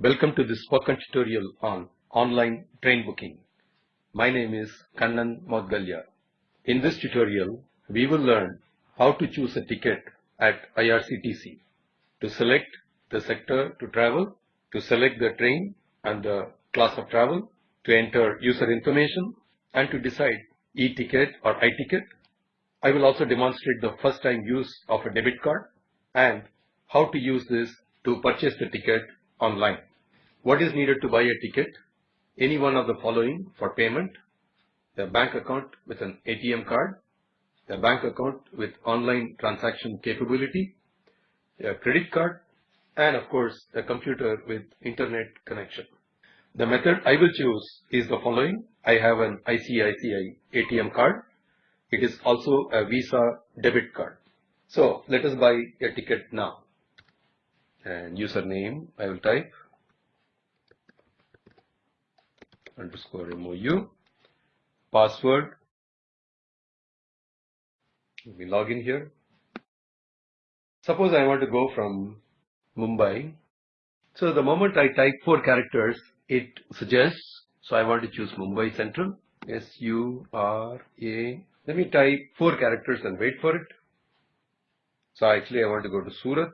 Welcome to this spoken tutorial on online train booking. My name is Kannan Moudgalya. In this tutorial, we will learn how to choose a ticket at IRCTC, to select the sector to travel, to select the train and the class of travel, to enter user information, and to decide e-ticket or i-ticket. I will also demonstrate the first time use of a debit card and how to use this to purchase the ticket online. What is needed to buy a ticket? Any one of the following for payment. A bank account with an ATM card, a bank account with online transaction capability, a credit card, and of course a computer with internet connection. The method I will choose is the following. I have an ICICI ATM card. It is also a Visa debit card. So let us buy a ticket now. And username I will type underscore MOU. Password. Let me log in here. Suppose I want to go from Mumbai. So the moment I type four characters, it suggests. So I want to choose Mumbai Central. S-U-R-A. Let me type four characters and wait for it. So actually I want to go to Surat.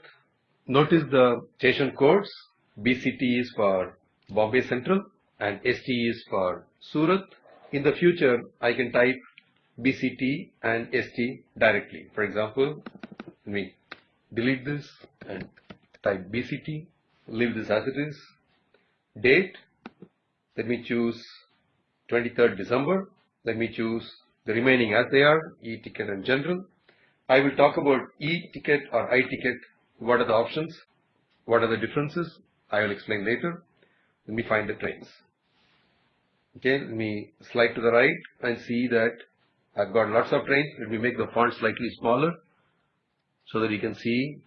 Notice the station codes. BCT is for Bombay Central and ST is for Surat. In the future, I can type BCT and ST directly. For example, let me delete this and type BCT, leave this as it is. Date, let me choose 23rd December. Let me choose the remaining as they are, e-ticket and general. I will talk about e-ticket or i-ticket. What are the options? What are the differences? I will explain later. Let me find the trains. Okay, let me slide to the right and see that I've got lots of trains. Let me make the font slightly smaller so that you can see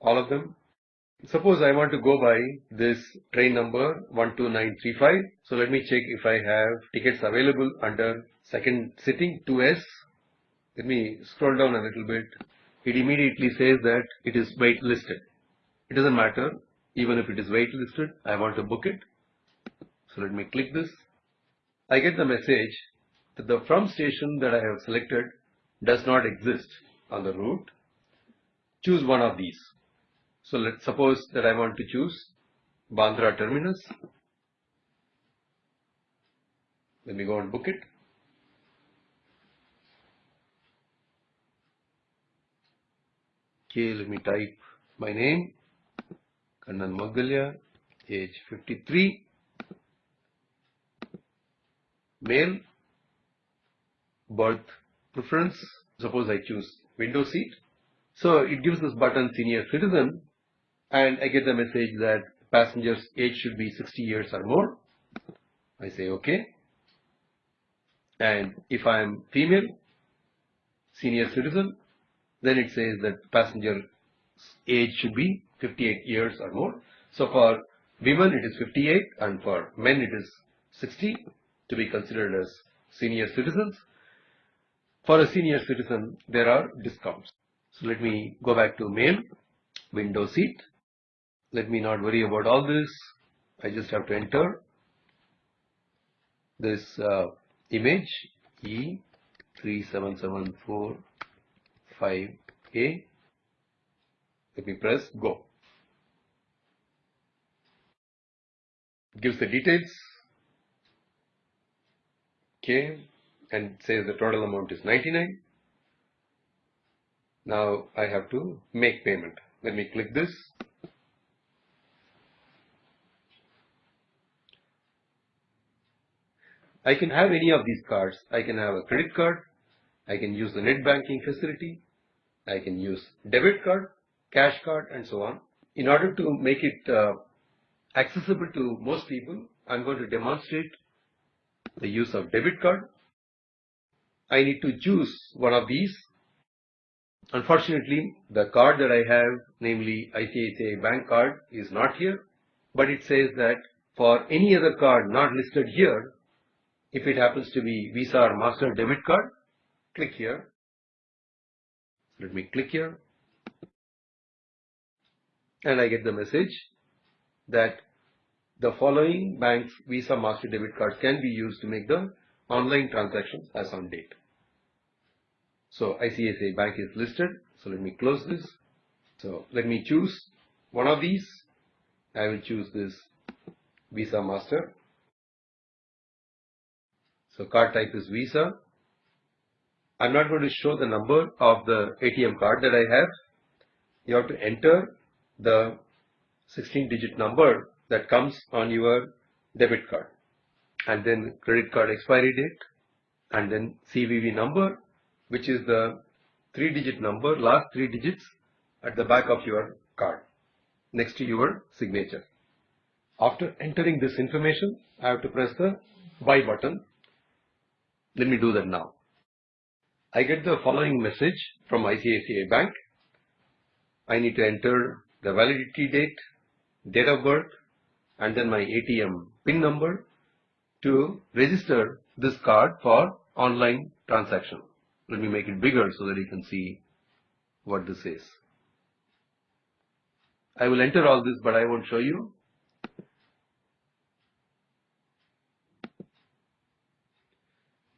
all of them. Suppose I want to go by this train number 12935. So let me check if I have tickets available under second sitting 2S. Let me scroll down a little bit. It immediately says that it is wait listed. It doesn't matter even if it is wait listed. I want to book it. So let me click this. I get the message that the from station that I have selected does not exist on the route. Choose one of these. So let's suppose that I want to choose Bandra terminus. Let me go and book it. Okay, let me type my name, Kannan Moudgalya, age 53 male, berth preference, suppose I choose window seat. So it gives this button senior citizen and I get the message that passenger's age should be 60 years or more. I say okay. And if I am female, senior citizen, then it says that passenger age should be 58 years or more. So for women it is 58 and for men it is 60 to be considered as senior citizens. For a senior citizen, there are discounts. So let me go back to male, window seat. Let me not worry about all this. I just have to enter this uh, image E37745A. Let me press go. Gives the details okay and says the total amount is 99 now I have to make payment. Let me click this. I can have any of these cards. I can have a credit card. I can use the net banking facility I can use debit card cash card and so on in order to make it uh, accessible to most people I'm going to demonstrate the use of debit card. I need to choose one of these. Unfortunately, the card that I have, namely ICICI bank card is not here, but it says that for any other card not listed here, if it happens to be Visa or Master debit card, click here. Let me click here. And I get the message that the following banks Visa Master debit cards can be used to make the online transactions as on date. So ICICI Bank is listed. So let me close this. So let me choose one of these. I will choose this Visa Master. So card type is Visa. I'm not going to show the number of the ATM card that I have. You have to enter the 16 digit number that comes on your debit card and then credit card expiry date and then CVV number which is the three digit number last three digits at the back of your card next to your signature. After entering this information I have to press the buy button. Let me do that now. I get the following message from ICICI Bank. I need to enter the validity date, date of birth, and then my ATM PIN number to register this card for online transaction. Let me make it bigger so that you can see what this is. I will enter all this but I won't show you.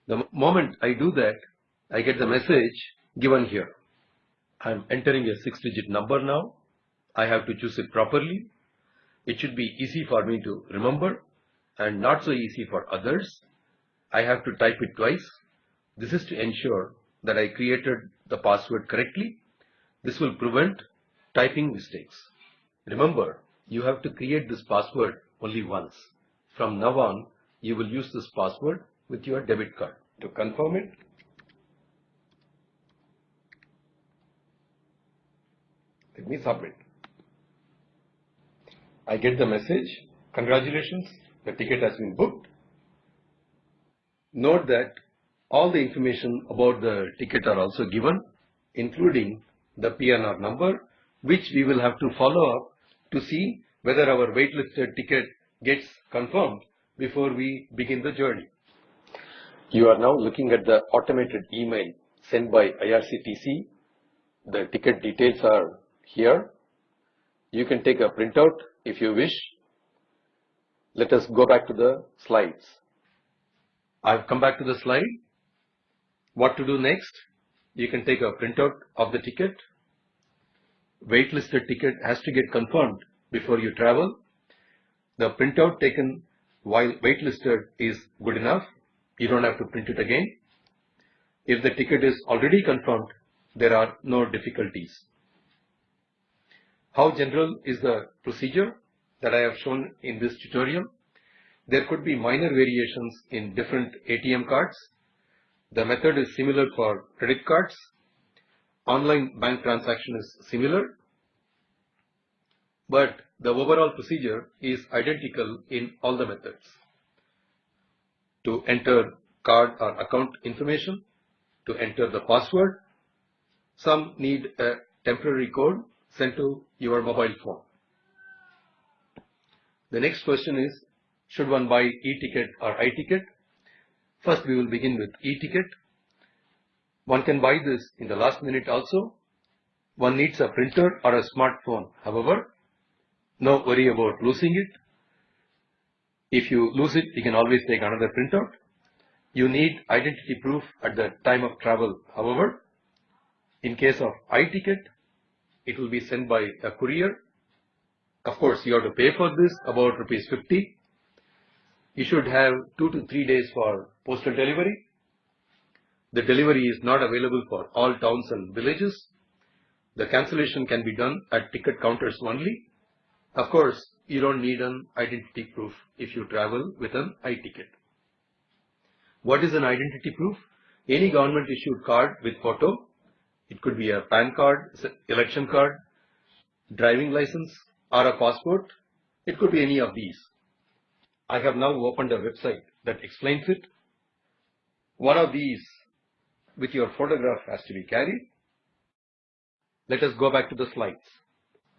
The moment I do that, I get the message given here. I am entering a six digit number now. I have to choose it properly it should be easy for me to remember and not so easy for others. I have to type it twice. This is to ensure that I created the password correctly. This will prevent typing mistakes. Remember, you have to create this password only once. From now on, you will use this password with your debit card. To confirm it, let me submit. I get the message, congratulations, the ticket has been booked. Note that all the information about the ticket are also given, including the PNR number, which we will have to follow up to see whether our waitlisted ticket gets confirmed before we begin the journey. You are now looking at the automated email sent by IRCTC. The ticket details are here. You can take a printout if you wish. Let us go back to the slides. I've come back to the slide. What to do next? You can take a printout of the ticket. Waitlisted ticket has to get confirmed before you travel. The printout taken while waitlisted is good enough. You don't have to print it again. If the ticket is already confirmed, there are no difficulties. How general is the procedure that I have shown in this tutorial? There could be minor variations in different ATM cards. The method is similar for credit cards. Online bank transaction is similar. But the overall procedure is identical in all the methods. To enter card or account information, to enter the password, some need a temporary code sent to your mobile phone. The next question is, should one buy e-ticket or i-ticket? First, we will begin with e-ticket. One can buy this in the last minute also. One needs a printer or a smartphone. However, no worry about losing it. If you lose it, you can always take another printout. You need identity proof at the time of travel. However, in case of i-ticket, it will be sent by a courier. Of course, you have to pay for this about rupees 50. You should have two to three days for postal delivery. The delivery is not available for all towns and villages. The cancellation can be done at ticket counters only. Of course, you don't need an identity proof if you travel with an i-ticket. What is an identity proof? Any government issued card with photo it could be a PAN card, election card, driving license or a passport. It could be any of these. I have now opened a website that explains it. One of these with your photograph has to be carried. Let us go back to the slides.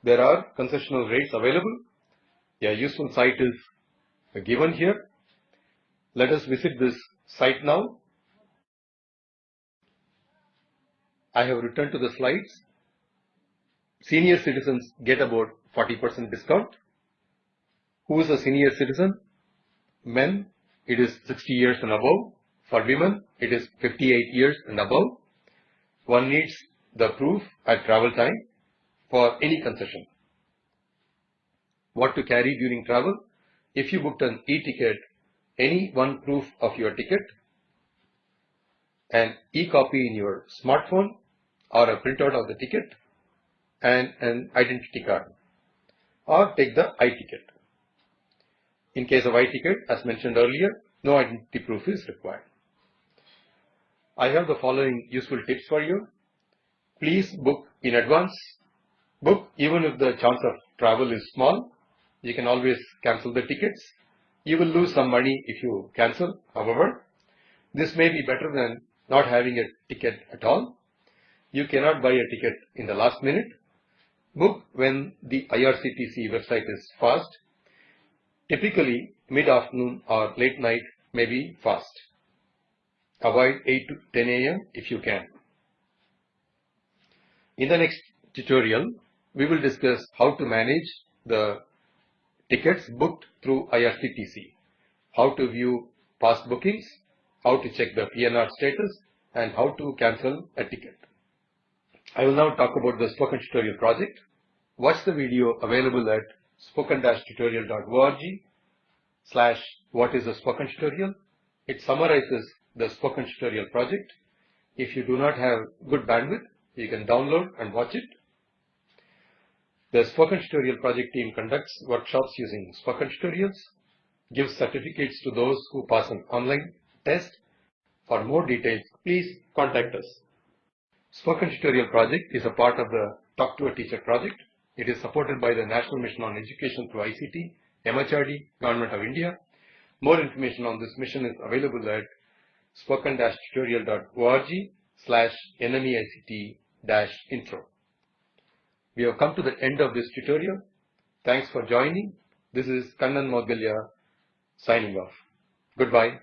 There are concessional rates available. A useful site is given here. Let us visit this site now I have returned to the slides. Senior citizens get about 40% discount. Who is a senior citizen? Men, it is 60 years and above. For women, it is 58 years and above. One needs the proof at travel time for any concession. What to carry during travel? If you booked an e-ticket, any one proof of your ticket, an e-copy in your smartphone or a printout of the ticket and an identity card or take the i-ticket. In case of i-ticket, as mentioned earlier, no identity proof is required. I have the following useful tips for you. Please book in advance. Book even if the chance of travel is small. You can always cancel the tickets. You will lose some money if you cancel. However, this may be better than not having a ticket at all. You cannot buy a ticket in the last minute. Book when the IRCTC website is fast. Typically, mid-afternoon or late night may be fast. Avoid 8 to 10 a.m. if you can. In the next tutorial, we will discuss how to manage the tickets booked through IRCTC, how to view past bookings, how to check the PNR status, and how to cancel a ticket. I will now talk about the spoken tutorial project. Watch the video available at spoken-tutorial.org slash what is a spoken tutorial. It summarizes the spoken tutorial project. If you do not have good bandwidth, you can download and watch it. The Spoken Tutorial project team conducts workshops using spoken tutorials, gives certificates to those who pass an online test. For more details, please contact us. Spoken Tutorial project is a part of the Talk to a Teacher project. It is supported by the National Mission on Education through ICT, MHRD, Government of India. More information on this mission is available at spoken-tutorial.org slash nmeict-intro. We have come to the end of this tutorial. Thanks for joining. This is Kannan Moudgalya signing off. Goodbye.